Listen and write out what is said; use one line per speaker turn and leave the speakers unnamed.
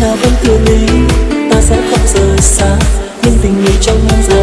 nào vẫn thương mình ta sẽ không rời xa, nhưng tình người trong em giờ